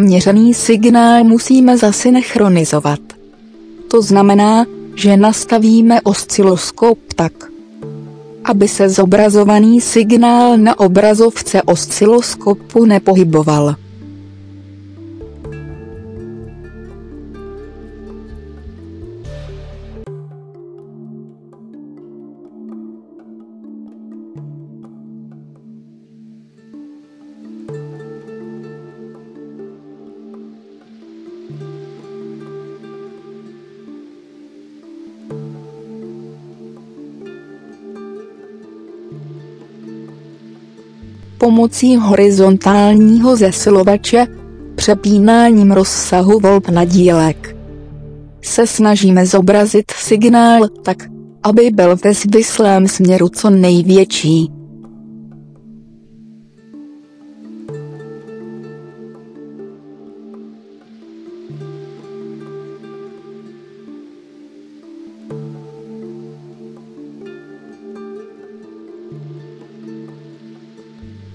Měřený signál musíme zasynchronizovat. To znamená, že nastavíme osciloskop tak, aby se zobrazovaný signál na obrazovce osciloskopu nepohyboval. Pomocí horizontálního zesilovače, přepínáním rozsahu volb na dílek. Se snažíme zobrazit signál tak, aby byl ve zvislém směru co největší.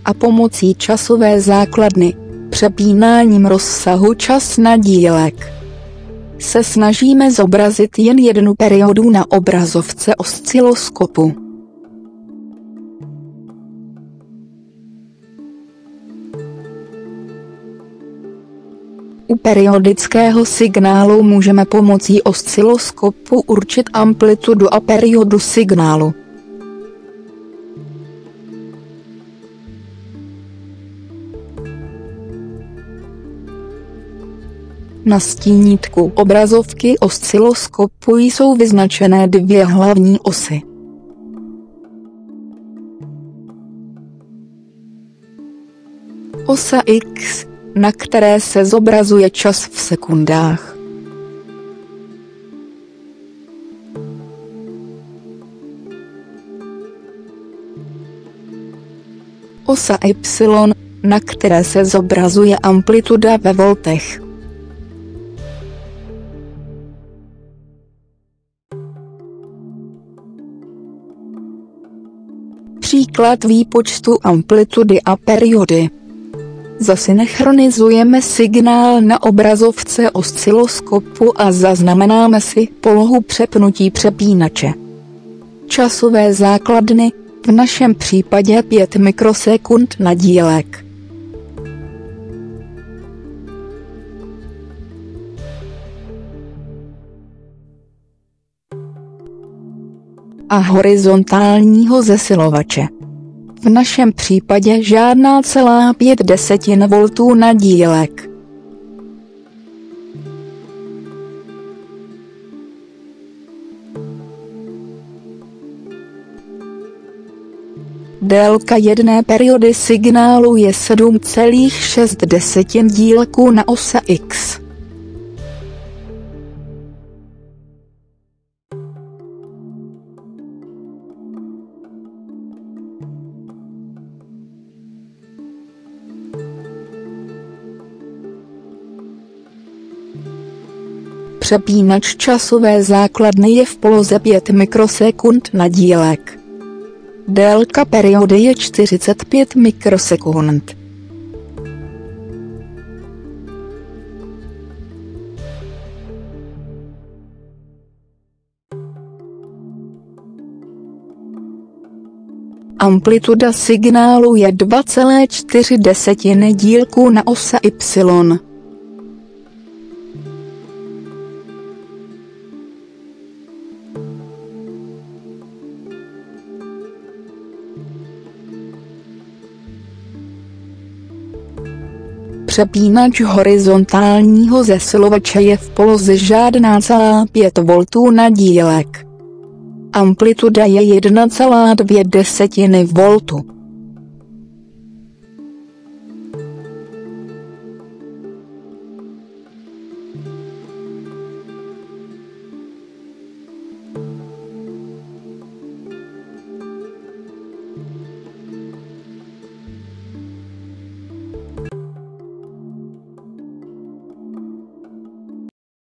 A pomocí časové základny, přepínáním rozsahu čas na dílek, se snažíme zobrazit jen jednu periodu na obrazovce osciloskopu. U periodického signálu můžeme pomocí osciloskopu určit amplitudu a periodu signálu. Na stínítku obrazovky osciloskopu jsou vyznačené dvě hlavní osy. Osa X, na které se zobrazuje čas v sekundách. Osa Y, na které se zobrazuje amplituda ve voltech. Příklad výpočtu amplitudy a periody. Zasynchronizujeme signál na obrazovce osciloskopu a zaznamenáme si polohu přepnutí přepínače. Časové základny, v našem případě 5 mikrosekund na dílek. A horizontálního zesilovače. V našem případě žádná celá 5 desetin voltů na dílek. Délka jedné periody signálu je 7,6 dílků na ose X. Přepínač časové základny je v poloze 5 mikrosekund na dílek. Délka periody je 45 mikrosekund. Amplituda signálu je 2,4 dílků na ose Y. Přepínač horizontálního zesilovače je v poloze žádná celá 5 V na dílek. Amplituda je 1,2 voltu.